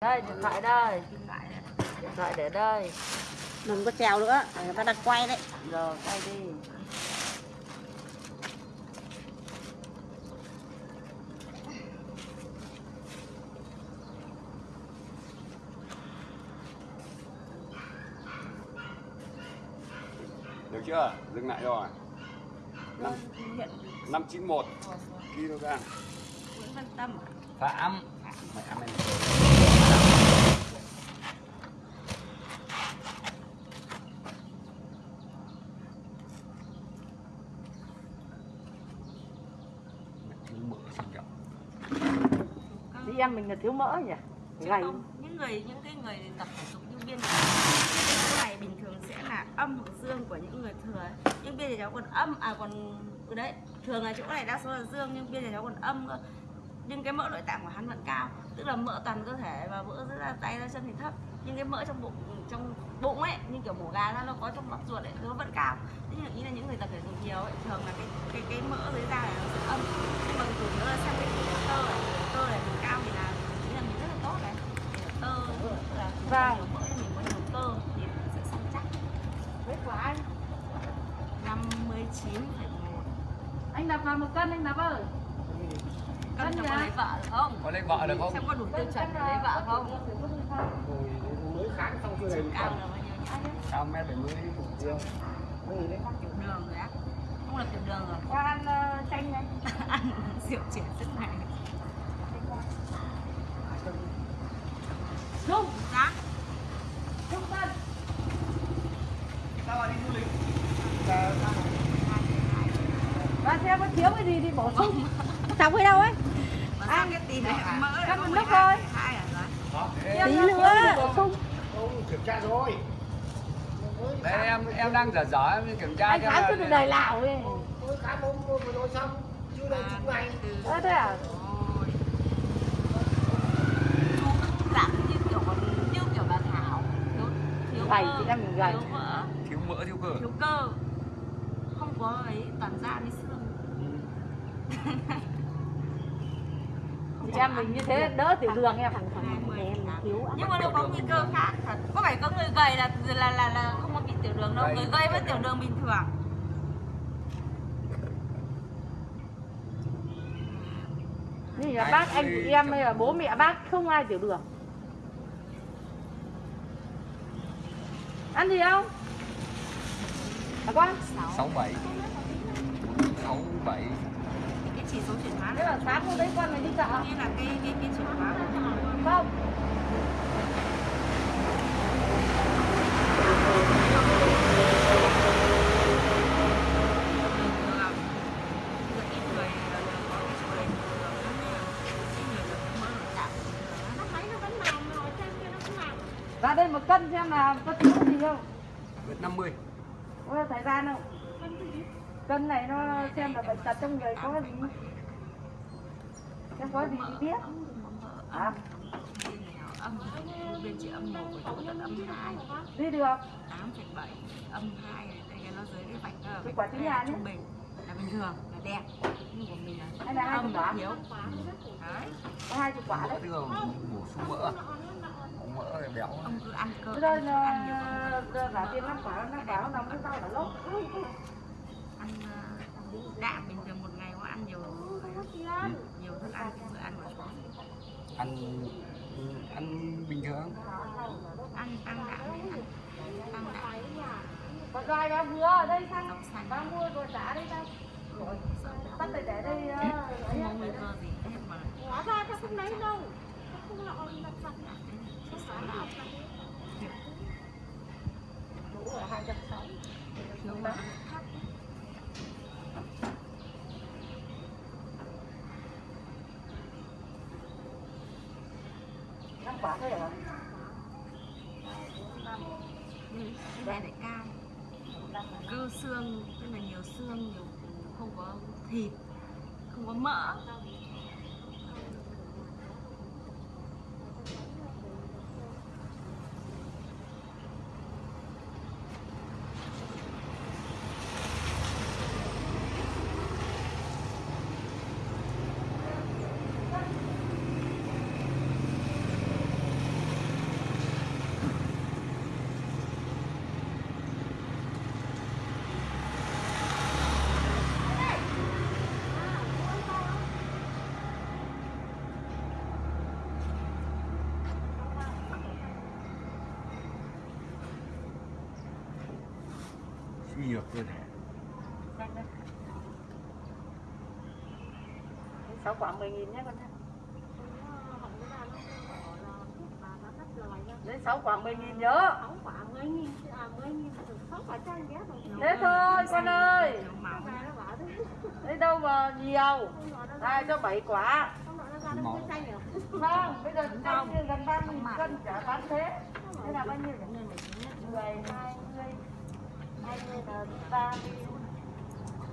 Đây, điện thoại đây. Điện thoại để đây. đừng có trèo nữa người ta đang quay đấy Rồi, quay đi. Được chưa? Dừng lại rồi. Năm, Hiện 591 kg. Nguyễn Văn Tâm? Phạm. Mày ăn em. Thiếu mỡ sinh trọng. Chị em mình là thiếu mỡ nhỉ? Chứ Gầy. không, những người những cái người tập thể dục như biên cái này bình thường sẽ là âm hoặc dương của những người thừa ấy. nhưng biên thì cháu còn âm à còn ừ đấy thường là chỗ này đa số là dương nhưng biên thì cháu còn âm cơ nhưng cái mỡ nội tạng của hắn vẫn cao tức là mỡ toàn cơ thể và mỡ rất là tay ra chân thì thấp nhưng cái mỡ trong bụng trong bụng ấy như kiểu mổ gà ra nó có trong bắp ruột ấy nó vẫn cao thế nhưng ý là những người tập thể dục nhiều ấy thường là cái cái cái mỡ dưới da này nó sẽ âm nhưng mà chủ yếu là xem cái tỉ lệ tơ này tơ này mình cao thì là ý là mình rất là tốt đấy Tỉ lệ tơ tức là Vâng. nhiều mỡ thì mình có nhiều tơ thì mình sẽ săn chắc Với của anh. 59,1 Anh đập vào một cân anh đập ơi. cân cho có lấy vợ được không? Có lấy vợ được không? xem có đủ tiêu chuẩn để lấy vợ không? Mới kháng xong chưa đầy cao là bao nhiêu nhá Cao mét 70 tiểu đường rồi á. Không là tiểu đường rồi. Cho ăn ờ, chanh này. ăn rượu trẻ sức này Trung, giá trung cân. Và xem có thiếu cái gì thì bổ sung. xong cái đâu ấy sao cái tỷ lệ mỡ có một lúc 12,2 thôi. rồi tí Em nữa bổ sung. không kiểm tra rồi Đây em em đang dở dở em kiểm tra Anh khám cho được đầy lảo ấy. tôi khám hôm vừa rồi xong chưa đầy chục ngày Ơ thế à? Rồi. Chú giảm như kiểu còn như kiểu bà Thảo thiếu thiếu Gầy, cơ, chị mình gầy. thiếu mỡ thiếu mỡ thiếu cơ. thiếu cơ không có ấy toàn da với em mình như thế đỡ tiểu đường em. nhưng mà nó có nguy cơ khác thật. Có phải có người gầy là là là, là không có bị tiểu đường đâu. Người gầy với tiểu đường bình thường. Như là bác anh chị em hay là bố mẹ bác không ai tiểu đường. Ăn gì không? À con, 67 67 cái chỉ số chuyển hóa thế là sáng hôm đấy con này đi chợ như là cái cái cái chuyển hóa không? Ra đây một cân xem là có thiếu gì không? Vượt 50 Có thời gian không? Cân này nó xem là bệnh tật trong người có gì? Xem có gì thì biết. Hả? âm bên chị âm một của chú tận âm hai Đi được. Tám phẩy bảy âm hai đây cái nó dưới cái vạch đó, Cái quả trứng nhé. trung bình là bình thường là đẹp. Nhưng của mình là Hay là hai âm quả? thiếu. Đấy. Có hai chục quả đấy. Thường bổ sung mỡ. Mỡ béo ông cứ ăn cơ ăn nhiều là giả tiền năm quả, năm quả nó nằm cái rau là ờ, đạm bình thường một ngày có ăn nhiều nhiều thức ăn cái bữa ăn của chú Ăn ăn bình thường. Ăn tăng đạm đấy, ăn tăng đạm Còn đoài bà vừa ở đây sang Bà mua rồi trả đây Rồi, bắt để để đây ờ, không có nguy cơ gì hết mà Hóa ra ta không lấy đâu Đủ rồi, hai trăm sáu thiếu mỡ thấp thôi hả? nhưng cái này lại cao cơ xương tức là nhiều xương nhiều không có thịt không có mỡ suy nhược cơ thể sáu quả 10 nghìn nhé con nhé Đấy, 6 quả 10 nghìn nhớ. 6 khoảng 10 nghìn, à 10 nghìn, 6 quả chanh ghé Thế thôi con ơi. Lấy đâu mà nhiều? Đây cho 7 quả. Vâng, bây giờ chanh như gần 30 cân chả bán thế. Thế là bao nhiêu? 10, 20, 20 là 30